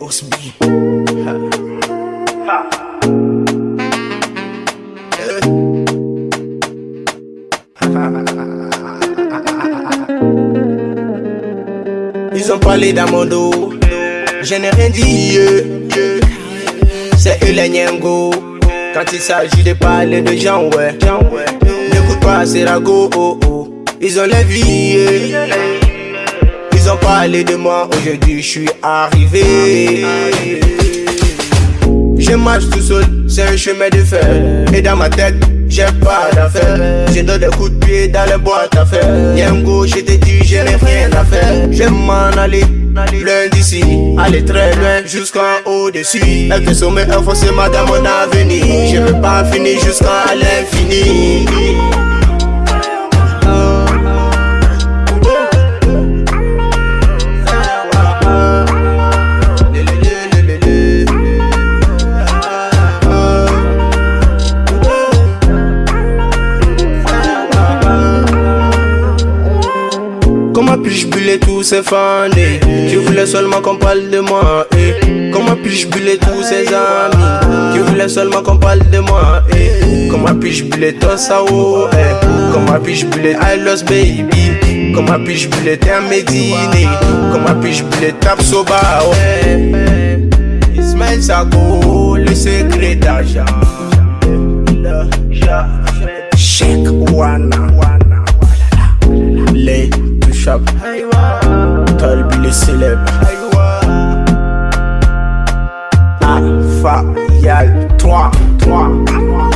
Osby. Ils ont parlé dos, je n'ai rien dit. C'est eux les. Quand il s'agit de parler de gens, ouais. N'écoute pas ces ragots, oh oh. Ils ont la vie. Parlé de moi, aujourd'hui je suis arrivé. Je marche tout seul, c'est un chemin de fer. Et dans ma tête, j'ai pas d'affaires. Je donne des coups de pied dans les boîtes à faire. Niengo, je te dis, je n'ai rien à faire. Je m'en aller, loin d'ici. Aller très loin, jusqu'en au-dessus. Être sommet, est forcément dans mon avenir. Je veux pas finir jusqu'à l'infini. Puis-je buller tous ces fans? Qui voulaient seulement qu'on parle de moi eh? Comment puis-je buller tous ces amis? Qui voulaient seulement qu'on parle de moi eh? Comment puis-je buller toi ça oh, eh? Comment puis-je buller I lost baby Comment puis-je buller Terre Médine Comment puis-je buller Tap Soba oh, eh? Ismaël Sako Le secret d'argent Check chap Talbi les célèbres Alpha Yal 3 3